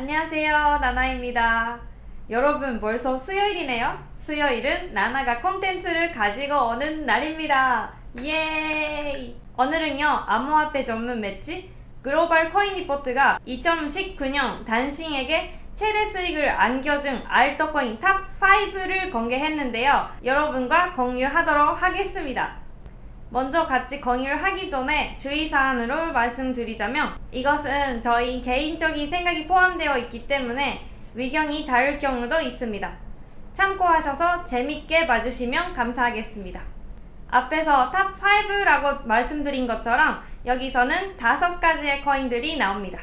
안녕하세요 나나입니다. 여러분 벌써 수요일이네요. 수요일은 나나가 콘텐츠를 가지고 오는 날입니다. 예이! 오늘은요 암호화폐 전문 매체 글로벌 코인 리포트가 2019년 당신에게 최대 수익을 안겨준 알트코인 탑5를 공개했는데요. 여러분과 공유하도록 하겠습니다 먼저 같이 공유를 하기 전에 주의사항으로 말씀드리자면 이것은 저희 개인적인 생각이 포함되어 있기 때문에 의견이 다를 경우도 있습니다. 참고하셔서 재밌게 봐주시면 감사하겠습니다. 앞에서 top 5라고 말씀드린 것처럼 여기서는 다섯 가지의 코인들이 나옵니다.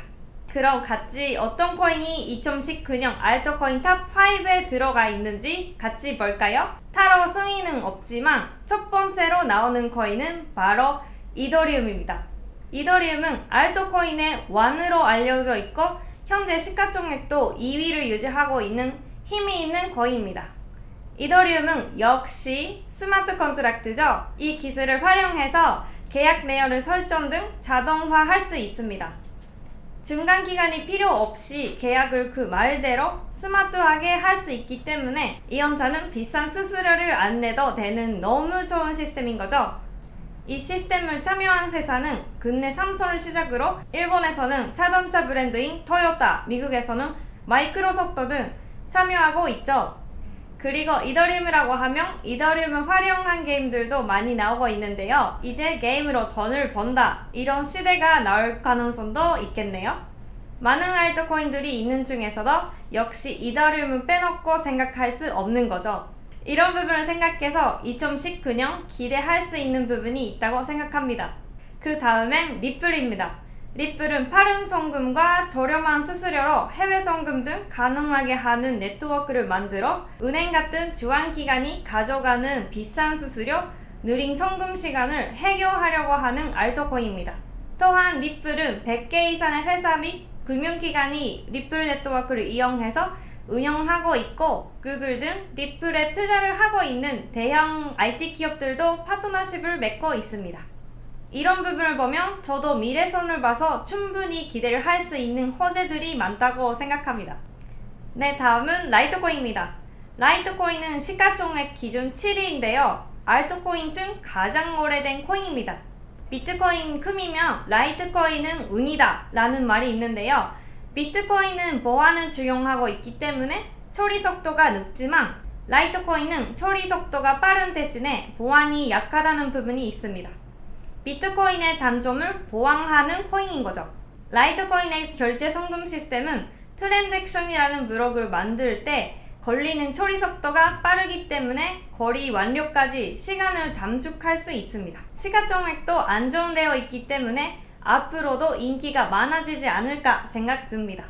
그럼 같이 어떤 코인이 2019년 알트코인 top 5에 들어가 있는지 같이 볼까요? 따로 순위는 없지만 첫 번째로 나오는 코인은 바로 이더리움입니다. 이더리움은 알트코인의 왕으로 알려져 있고 현재 시가총액도 2위를 유지하고 있는 힘이 있는 코인입니다. 이더리움은 역시 smart contract죠. 이 기술을 활용해서 계약 내역을 설정 등 자동화할 수 있습니다. 중간 기관이 필요 없이 계약을 그 말대로 스마트하게 할 수 있기 때문에 이용자는 비싼 수수료를 안 내도 되는 너무 좋은 시스템인 거죠. 이 시스템을 참여한 회사는 국내 삼성을 시작으로 일본에서는 자동차 브랜드인 토요타, 미국에서는 마이크로소프트 등 참여하고 있죠. 그리고 이더리움이라고 하면 이더리움을 활용한 게임들도 많이 나오고 있는데요. 이제 게임으로 돈을 번다 이런 시대가 나올 가능성도 있겠네요. 많은 알트코인들이 있는 중에서도 역시 이더리움은 빼놓고 생각할 수 없는 거죠. 이런 부분을 생각해서 2019년 기대할 수 있는 부분이 있다고 생각합니다. 그 다음엔 리플입니다. 리플은 빠른 송금과 저렴한 수수료로 해외 송금 등 가능하게 하는 네트워크를 만들어 은행 같은 중간기관이 가져가는 비싼 수수료, 느린 송금 시간을 해결하려고 하는 알트코인입니다. 또한 리플은 100개 이상의 회사 및 금융기관이 리플 네트워크를 이용해서 운영하고 있고 구글 등 리플에 투자를 하고 있는 대형 IT 기업들도 파트너십을 맺고 있습니다. 이런 부분을 보면 저도 미래성을 봐서 충분히 기대를 할 수 있는 호재들이 많다고 생각합니다. 네, 다음은 라이트코인입니다. 라이트코인은 시가총액 기준 7위인데요. 알트코인 중 가장 오래된 코인입니다. 비트코인 금이면 라이트코인은 은이다 라는 말이 있는데요. 비트코인은 보안을 적용하고 있기 때문에 처리 속도가 늦지만 라이트코인은 처리 속도가 빠른 대신에 보안이 약하다는 부분이 있습니다. 비트코인의 단점을 보완하는 코인인 거죠. 라이트코인의 결제 송금 시스템은 트랜잭션이라는 블록을 만들 때 걸리는 처리 속도가 빠르기 때문에 거래 완료까지 시간을 단축할 수 있습니다. 시가총액도 안정되어 있기 때문에 앞으로도 인기가 많아지지 않을까 생각됩니다.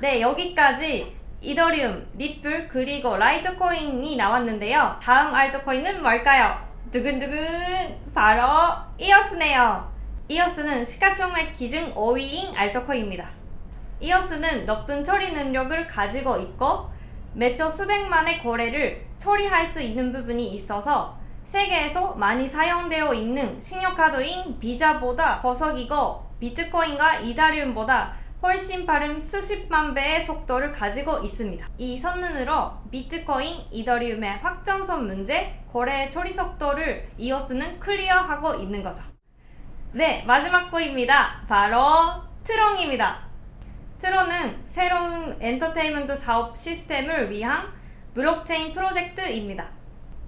네 여기까지 이더리움, 리플 그리고 라이트코인이 나왔는데요. 다음 알트코인은 뭘까요? 두근두근 바로 이어스네요. 이어스는 시가총액 기준 5위인 알트코인입니다. 이어스는 높은 처리 능력을 가지고 있고 매초 수백만의 거래를 처리할 수 있는 부분이 있어서 세계에서 많이 사용되어 있는 신용카드인 비자보다 거석이고 비트코인과 이다리움보다 훨씬 빠른 수십만 배의 속도를 가지고 있습니다. 이 선능으로 비트코인, 이더리움의 확정선 문제, 거래 처리 속도를 이어스는 클리어하고 있는 거죠. 네, 마지막 코인입니다. 바로 트론입니다. 트론은 새로운 엔터테인먼트 사업 시스템을 위한 블록체인 프로젝트입니다.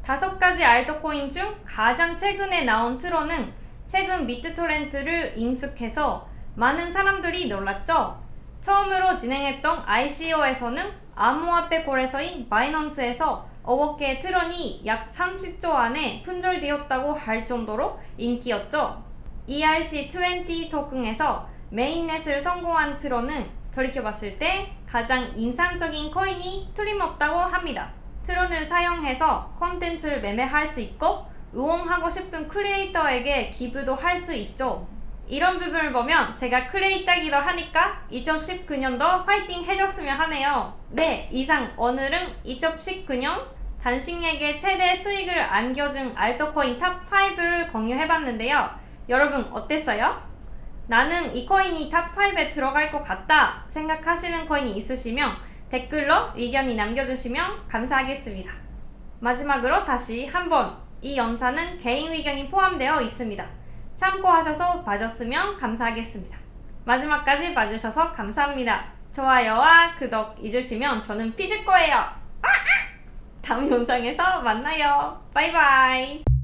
다섯 가지 알트코인 중 가장 최근에 나온 트론은 최근 비트토렌트를 인수해서 많은 사람들이 놀랐죠. 처음으로 진행했던 ICO에서는 암호화폐 거래소인 바이넌스에서 5억 개의 트론이 약 30초 안에 품절되었다고 할 정도로 인기였죠. ERC20 토큰에서 mainnet을 성공한 트론은 돌이켜봤을 때 가장 인상적인 코인이 틀림없다고 합니다. 트론을 사용해서 콘텐츠를 매매할 수 있고 응원하고 싶은 크리에이터에게 기부도 할 수 있죠. 이런 부분을 보면 제가 크리에이터기도 하니까 2019년도 화이팅 해줬으면 하네요. 네, 이상 오늘은 2019년 단시간에 최대 수익을 안겨준 알트코인 top 5를 공유해봤는데요. 여러분 어땠어요? 나는 이 코인이 top 5에 들어갈 것 같다 생각하시는 코인이 있으시면 댓글로 의견이 남겨주시면 감사하겠습니다. 마지막으로 다시 한번 이 영상은 개인 의견이 포함되어 있습니다. 참고하셔서 봐줬으면 감사하겠습니다. 마지막까지 봐주셔서 감사합니다. 좋아요와 구독 잊으시면 저는 삐질 거예요. 다음 영상에서 만나요. 바이바이.